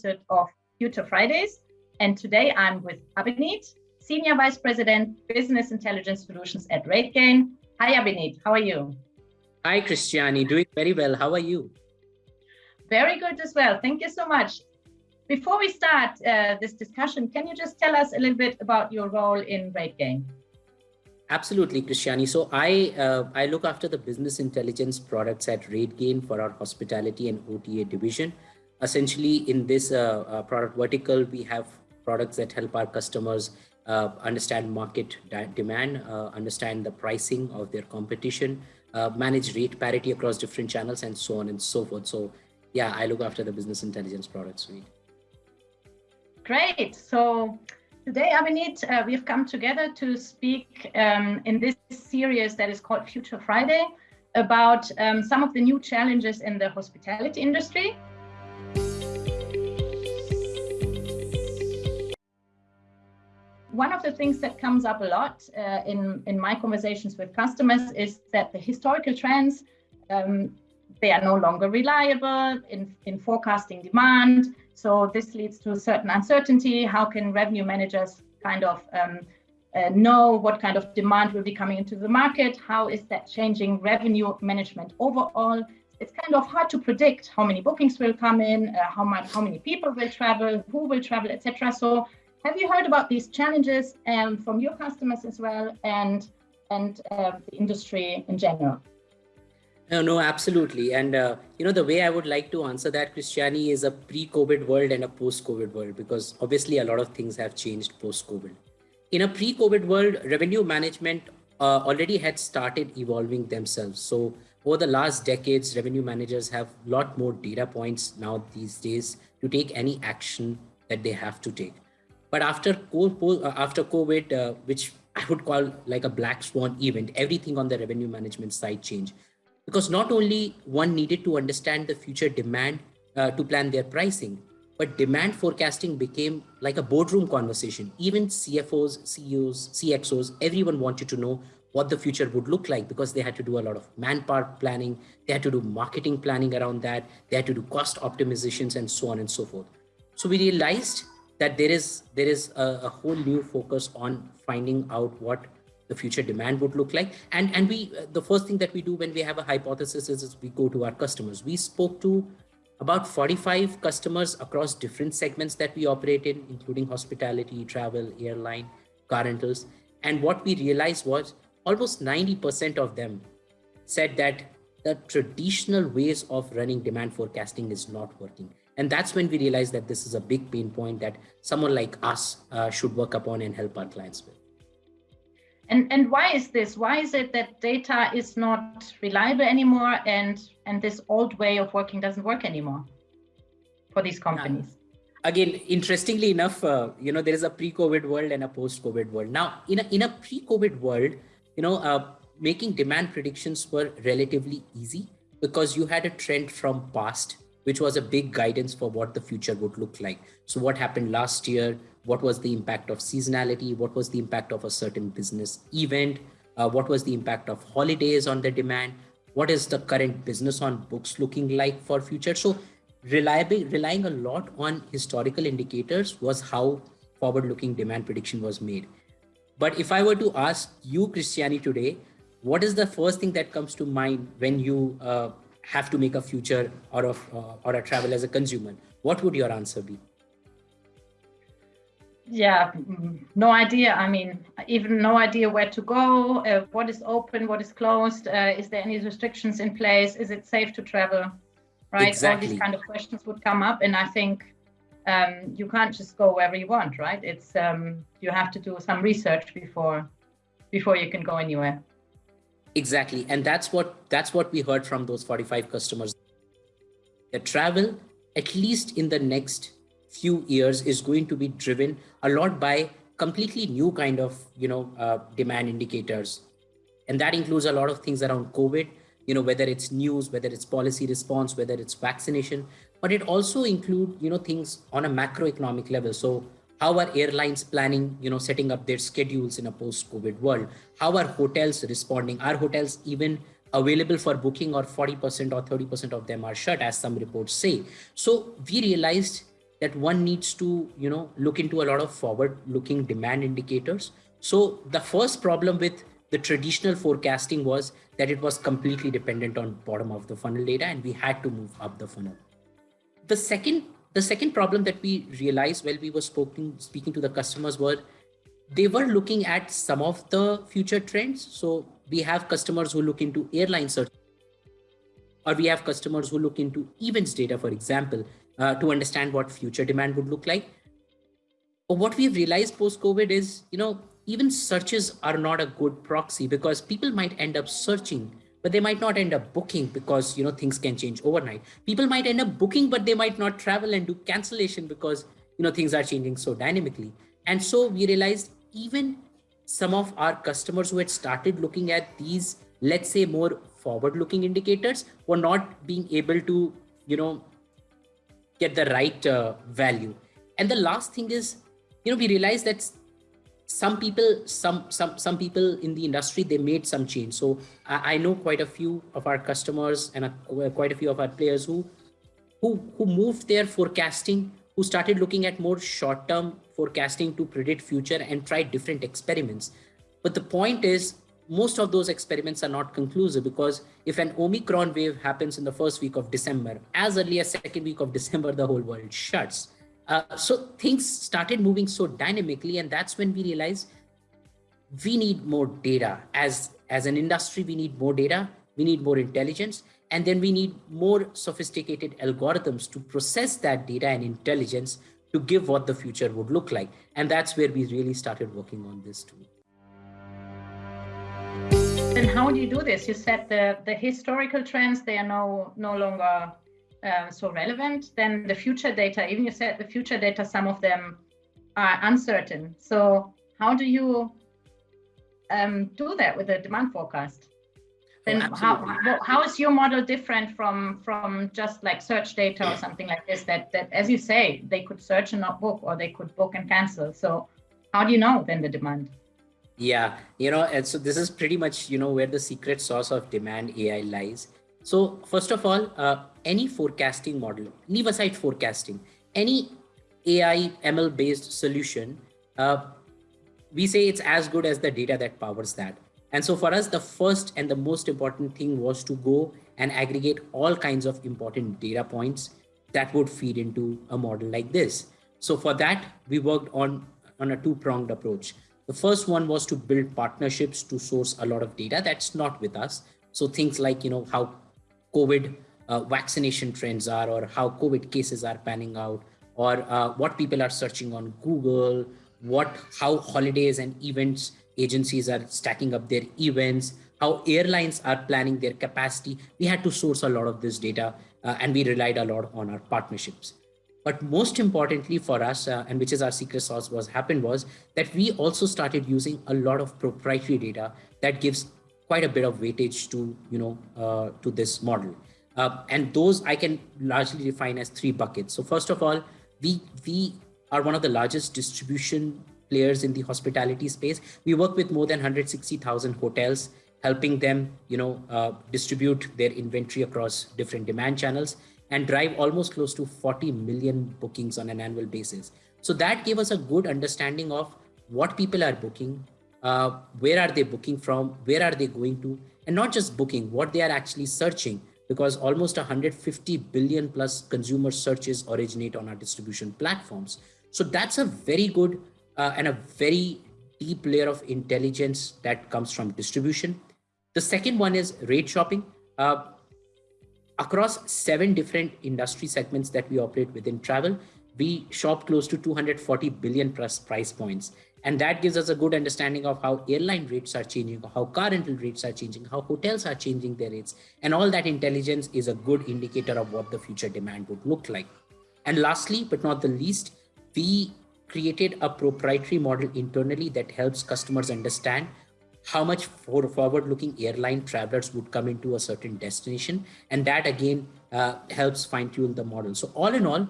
episode of Future Fridays. And today I'm with Abhineet, Senior Vice President, Business Intelligence Solutions at RateGain. Hi, Abhineet. How are you? Hi, Christiane. Doing very well. How are you? Very good as well. Thank you so much. Before we start uh, this discussion, can you just tell us a little bit about your role in RateGain? Absolutely, Christiane. So I uh, I look after the business intelligence products at RateGain for our hospitality and OTA division. Essentially, in this uh, uh, product vertical, we have products that help our customers uh, understand market demand, understand the pricing of their competition, manage rate parity across different channels, and so on and so forth. So, yeah, I look after the business intelligence product suite. Great. So Today, Abhineet, uh, we've come together to speak um, in this series that is called Future Friday about um, some of the new challenges in the hospitality industry. One of the things that comes up a lot uh, in, in my conversations with customers is that the historical trends, um, they are no longer reliable in, in forecasting demand. So this leads to a certain uncertainty. How can revenue managers kind of um, uh, know what kind of demand will be coming into the market? How is that changing revenue management overall? It's kind of hard to predict how many bookings will come in, uh, how much, how many people will travel, who will travel, etc. So, have you heard about these challenges um, from your customers as well, and and uh, the industry in general? No, no, absolutely. And, uh, you know, the way I would like to answer that, Christiane, is a pre-COVID world and a post-COVID world, because obviously a lot of things have changed post-COVID. In a pre-COVID world, revenue management uh, already had started evolving themselves. So over the last decades, revenue managers have a lot more data points now these days to take any action that they have to take. But after, uh, after COVID, uh, which I would call like a black swan event, everything on the revenue management side changed because not only one needed to understand the future demand uh, to plan their pricing, but demand forecasting became like a boardroom conversation. Even CFOs, CEOs, CXOs, everyone wanted to know what the future would look like because they had to do a lot of manpower planning, they had to do marketing planning around that, they had to do cost optimizations and so on and so forth. So we realized that there is there is a, a whole new focus on finding out what the future demand would look like. And, and we, uh, the first thing that we do when we have a hypothesis is, is we go to our customers. We spoke to about 45 customers across different segments that we operate in, including hospitality, travel, airline, car rentals. And what we realized was almost 90% of them said that the traditional ways of running demand forecasting is not working. And that's when we realized that this is a big pain point that someone like us uh, should work upon and help our clients with. And, and why is this? Why is it that data is not reliable anymore and, and this old way of working doesn't work anymore for these companies? Again, interestingly enough, uh, you know, there is a pre-COVID world and a post-COVID world. Now, in a, in a pre-COVID world, you know, uh, making demand predictions were relatively easy because you had a trend from past, which was a big guidance for what the future would look like. So what happened last year, what was the impact of seasonality, what was the impact of a certain business event, uh, what was the impact of holidays on the demand, what is the current business on books looking like for future. So reliable, relying a lot on historical indicators was how forward-looking demand prediction was made. But if I were to ask you, Christiane, today, what is the first thing that comes to mind when you uh, have to make a future or of uh, or a travel as a consumer? What would your answer be? yeah no idea i mean even no idea where to go uh, what is open what is closed uh, is there any restrictions in place is it safe to travel right exactly. all these kind of questions would come up and i think um, you can't just go wherever you want right it's um, you have to do some research before before you can go anywhere exactly. And that's what that's what we heard from those 45 customers. The travel at least in the next few years is going to be driven a lot by completely new kind of you know uh, demand indicators. And that includes a lot of things around covid you know whether it's news whether it's policy response whether it's vaccination but it also include you know things on a macroeconomic level. So how are airlines planning you know setting up their schedules in a post covid world how are hotels responding are hotels even available for booking or 40% or 30% of them are shut as some reports say. So we realized that one needs to, you know, look into a lot of forward looking demand indicators. So the first problem with the traditional forecasting was that it was completely dependent on bottom of the funnel data and we had to move up the funnel. The second, the second problem that we realized while we were speaking, speaking to the customers were they were looking at some of the future trends. So we have customers who look into airline search or we have customers who look into events data, for example, uh, to understand what future demand would look like. But what we've realized post-COVID is, you know, even searches are not a good proxy because people might end up searching, but they might not end up booking because, you know, things can change overnight. People might end up booking, but they might not travel and do cancellation because, you know, things are changing so dynamically. And so we realized even some of our customers who had started looking at these, let's say more forward looking indicators were not being able to, you know, get the right uh, value. And the last thing is, you know, we realized that some people, some some some people in the industry, they made some change. So I, I know quite a few of our customers and a, uh, quite a few of our players who who who moved their forecasting, who started looking at more short-term forecasting to predict future and try different experiments. But the point is, most of those experiments are not conclusive because if an Omicron wave happens in the first week of December, as early as second week of December, the whole world shuts. Uh, so things started moving so dynamically, and that's when we realized we need more data. As, as an industry, we need more data, we need more intelligence, and then we need more sophisticated algorithms to process that data and intelligence to give what the future would look like. And that's where we really started working on this too. And how do you do this? You said the, the historical trends, they are no, no longer uh, so relevant. Then the future data, even you said the future data, some of them are uncertain. So how do you um, do that with the demand forecast? then oh, how, how is your model different from from just like search data or something like this that that as you say they could search and not book or they could book and cancel so how do you know then the demand yeah you know and so this is pretty much you know where the secret source of demand ai lies so first of all uh, any forecasting model leave aside forecasting any ai ml based solution uh, we say it's as good as the data that powers that and so for us, the first and the most important thing was to go and aggregate all kinds of important data points that would feed into a model like this. So for that, we worked on, on a two-pronged approach. The first one was to build partnerships to source a lot of data that's not with us. So things like, you know, how COVID uh, vaccination trends are or how COVID cases are panning out or uh, what people are searching on Google, what how holidays and events agencies are stacking up their events, how airlines are planning their capacity. We had to source a lot of this data uh, and we relied a lot on our partnerships. But most importantly for us, uh, and which is our secret sauce was happened was that we also started using a lot of proprietary data that gives quite a bit of weightage to, you know, uh, to this model. Uh, and those I can largely define as three buckets. So first of all, we, we are one of the largest distribution players in the hospitality space. We work with more than 160,000 hotels, helping them, you know, uh, distribute their inventory across different demand channels and drive almost close to 40 million bookings on an annual basis. So that gave us a good understanding of what people are booking, uh, where are they booking from, where are they going to, and not just booking, what they are actually searching, because almost 150 billion plus consumer searches originate on our distribution platforms. So that's a very good uh, and a very deep layer of intelligence that comes from distribution. The second one is rate shopping. Uh, across seven different industry segments that we operate within travel, we shop close to 240 billion plus price points. And that gives us a good understanding of how airline rates are changing, how car rental rates are changing, how hotels are changing their rates. And all that intelligence is a good indicator of what the future demand would look like. And lastly, but not the least, we created a proprietary model internally that helps customers understand how much for forward-looking airline travelers would come into a certain destination. And that again uh, helps fine tune the model. So all in all,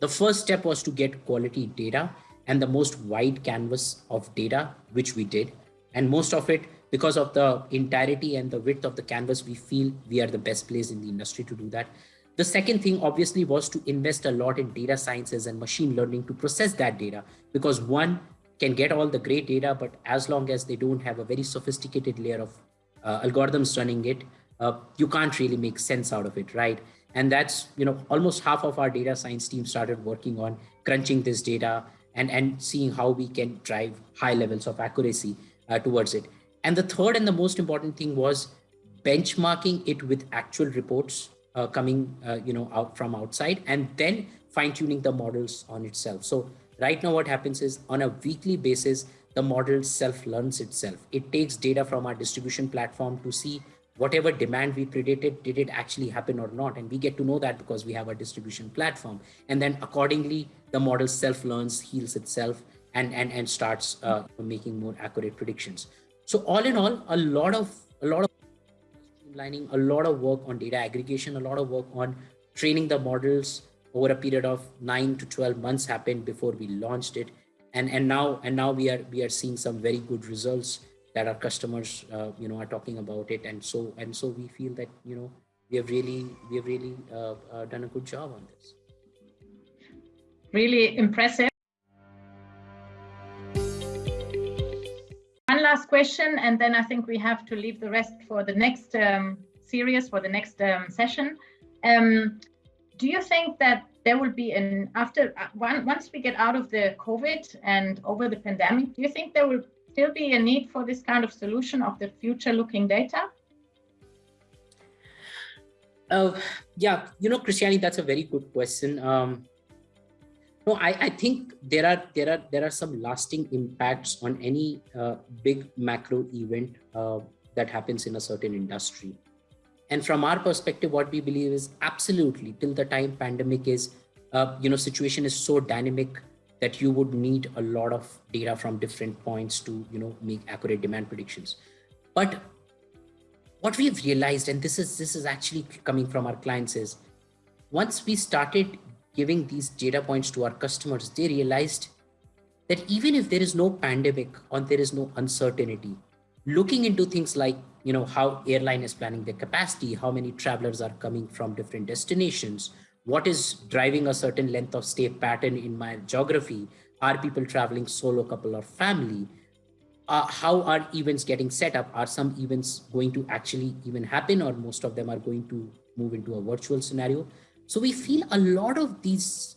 the first step was to get quality data and the most wide canvas of data, which we did. And most of it because of the entirety and the width of the canvas, we feel we are the best place in the industry to do that. The second thing obviously was to invest a lot in data sciences and machine learning to process that data because one can get all the great data, but as long as they don't have a very sophisticated layer of uh, algorithms running it, uh, you can't really make sense out of it, right? And that's, you know, almost half of our data science team started working on crunching this data and, and seeing how we can drive high levels of accuracy uh, towards it. And the third and the most important thing was benchmarking it with actual reports uh, coming, uh, you know, out from outside and then fine tuning the models on itself. So right now what happens is on a weekly basis, the model self learns itself. It takes data from our distribution platform to see whatever demand we predicted, did it actually happen or not? And we get to know that because we have a distribution platform. And then accordingly, the model self learns, heals itself, and, and, and starts uh, making more accurate predictions. So all in all, a lot of a lot of streamlining, a lot of work on data aggregation, a lot of work on training the models over a period of nine to 12 months happened before we launched it. And, and now and now we are we are seeing some very good results that our customers uh, you know are talking about it. And so and so we feel that you know we have really we have really uh, uh, done a good job on this. Really impressive. One last question, and then I think we have to leave the rest for the next um, series, for the next um, session. Um, do you think that there will be an after uh, one, once we get out of the COVID and over the pandemic, do you think there will still be a need for this kind of solution of the future looking data? Uh, yeah, you know, Christiane, that's a very good question. Um, no, I, I think there are there are there are some lasting impacts on any uh, big macro event uh, that happens in a certain industry. And from our perspective, what we believe is absolutely till the time pandemic is, uh, you know, situation is so dynamic that you would need a lot of data from different points to, you know, make accurate demand predictions. But what we've realized, and this is this is actually coming from our clients, is once we started giving these data points to our customers, they realized that even if there is no pandemic or there is no uncertainty, looking into things like you know how airline is planning their capacity, how many travelers are coming from different destinations, what is driving a certain length of stay pattern in my geography, are people traveling solo, couple, or family? Uh, how are events getting set up? Are some events going to actually even happen, or most of them are going to move into a virtual scenario? So we feel a lot of these,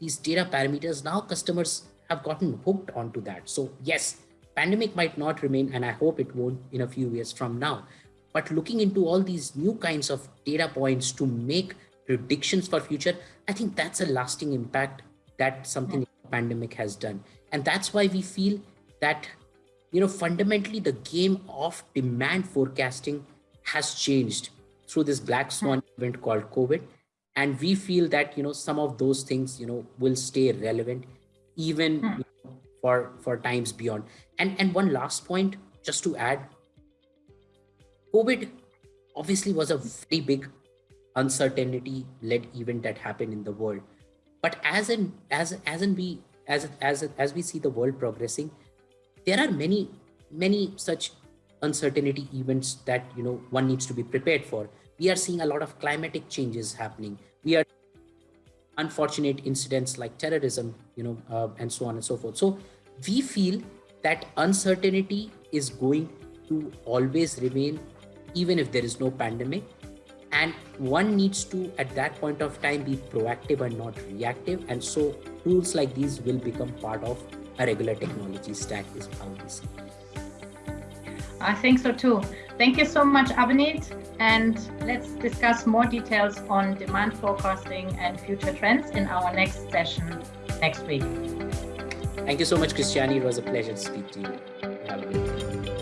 these data parameters now customers have gotten hooked onto that. So yes, pandemic might not remain and I hope it won't in a few years from now. But looking into all these new kinds of data points to make predictions for future, I think that's a lasting impact that something yeah. pandemic has done. And that's why we feel that, you know, fundamentally the game of demand forecasting has changed through this black swan event called COVID and we feel that you know some of those things you know will stay relevant even hmm. you know, for for times beyond and and one last point just to add covid obviously was a very big uncertainty led event that happened in the world but as in as as in we as as as we see the world progressing there are many many such uncertainty events that you know one needs to be prepared for we are seeing a lot of climatic changes happening. We are unfortunate incidents like terrorism, you know, uh, and so on and so forth. So we feel that uncertainty is going to always remain, even if there is no pandemic. And one needs to, at that point of time, be proactive and not reactive. And so tools like these will become part of a regular technology stack is how we see. I think so too. Thank you so much, Abhineet. And let's discuss more details on demand forecasting and future trends in our next session next week. Thank you so much, Christiane. It was a pleasure to speak to you. Have a good day.